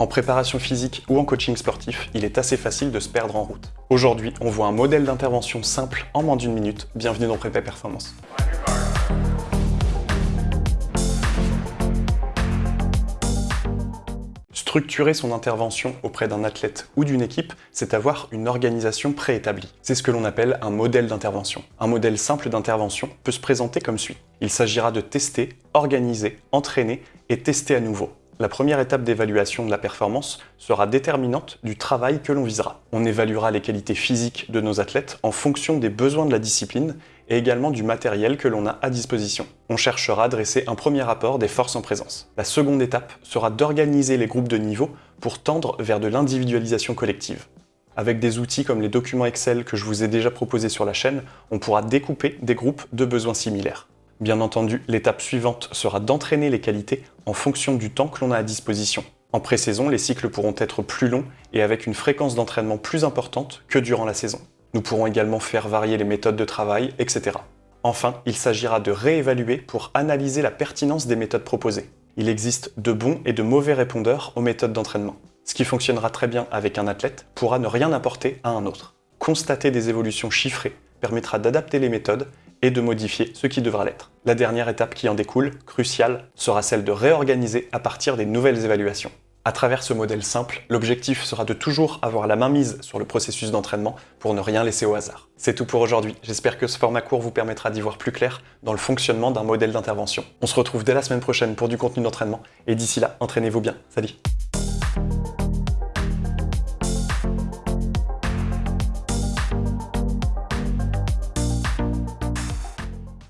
En préparation physique ou en coaching sportif, il est assez facile de se perdre en route. Aujourd'hui, on voit un modèle d'intervention simple en moins d'une minute. Bienvenue dans Prépa Performance. Structurer son intervention auprès d'un athlète ou d'une équipe, c'est avoir une organisation préétablie. C'est ce que l'on appelle un modèle d'intervention. Un modèle simple d'intervention peut se présenter comme suit. Il s'agira de tester, organiser, entraîner et tester à nouveau. La première étape d'évaluation de la performance sera déterminante du travail que l'on visera. On évaluera les qualités physiques de nos athlètes en fonction des besoins de la discipline et également du matériel que l'on a à disposition. On cherchera à dresser un premier rapport des forces en présence. La seconde étape sera d'organiser les groupes de niveau pour tendre vers de l'individualisation collective. Avec des outils comme les documents Excel que je vous ai déjà proposés sur la chaîne, on pourra découper des groupes de besoins similaires. Bien entendu, l'étape suivante sera d'entraîner les qualités en fonction du temps que l'on a à disposition. En pré-saison, les cycles pourront être plus longs et avec une fréquence d'entraînement plus importante que durant la saison. Nous pourrons également faire varier les méthodes de travail, etc. Enfin, il s'agira de réévaluer pour analyser la pertinence des méthodes proposées. Il existe de bons et de mauvais répondeurs aux méthodes d'entraînement. Ce qui fonctionnera très bien avec un athlète pourra ne rien apporter à un autre. Constater des évolutions chiffrées permettra d'adapter les méthodes et de modifier ce qui devra l'être. La dernière étape qui en découle, cruciale, sera celle de réorganiser à partir des nouvelles évaluations. À travers ce modèle simple, l'objectif sera de toujours avoir la main mise sur le processus d'entraînement pour ne rien laisser au hasard. C'est tout pour aujourd'hui, j'espère que ce format court vous permettra d'y voir plus clair dans le fonctionnement d'un modèle d'intervention. On se retrouve dès la semaine prochaine pour du contenu d'entraînement, et d'ici là, entraînez-vous bien. Salut